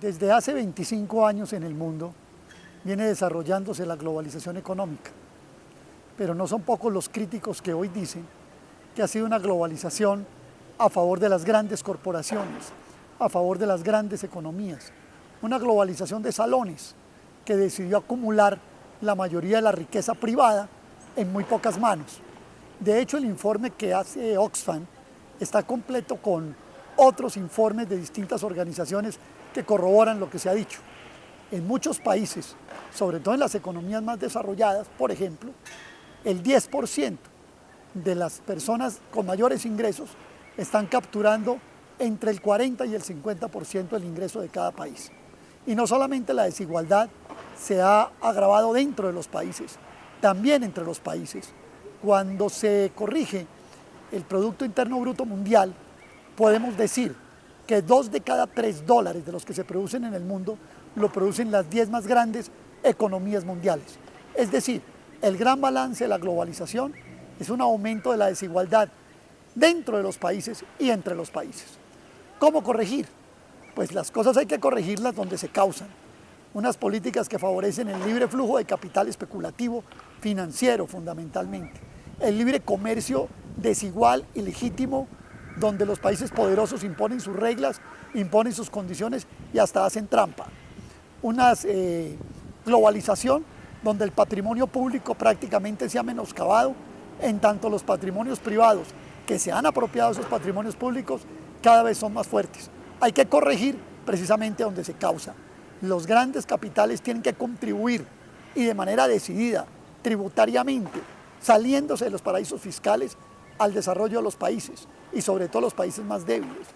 Desde hace 25 años en el mundo viene desarrollándose la globalización económica, pero no son pocos los críticos que hoy dicen que ha sido una globalización a favor de las grandes corporaciones, a favor de las grandes economías, una globalización de salones que decidió acumular la mayoría de la riqueza privada en muy pocas manos. De hecho, el informe que hace Oxfam está completo con otros informes de distintas organizaciones que corroboran lo que se ha dicho. En muchos países, sobre todo en las economías más desarrolladas, por ejemplo, el 10% de las personas con mayores ingresos están capturando entre el 40 y el 50% del ingreso de cada país. Y no solamente la desigualdad se ha agravado dentro de los países, también entre los países. Cuando se corrige el Producto Interno Bruto Mundial, podemos decir que dos de cada tres dólares de los que se producen en el mundo lo producen las diez más grandes economías mundiales. Es decir, el gran balance de la globalización es un aumento de la desigualdad dentro de los países y entre los países. ¿Cómo corregir? Pues las cosas hay que corregirlas donde se causan. Unas políticas que favorecen el libre flujo de capital especulativo, financiero fundamentalmente. El libre comercio desigual y legítimo donde los países poderosos imponen sus reglas, imponen sus condiciones y hasta hacen trampa. Una eh, globalización donde el patrimonio público prácticamente se ha menoscabado, en tanto los patrimonios privados que se han apropiado esos patrimonios públicos cada vez son más fuertes. Hay que corregir precisamente donde se causa. Los grandes capitales tienen que contribuir y de manera decidida, tributariamente, saliéndose de los paraísos fiscales al desarrollo de los países y sobre todo los países más débiles.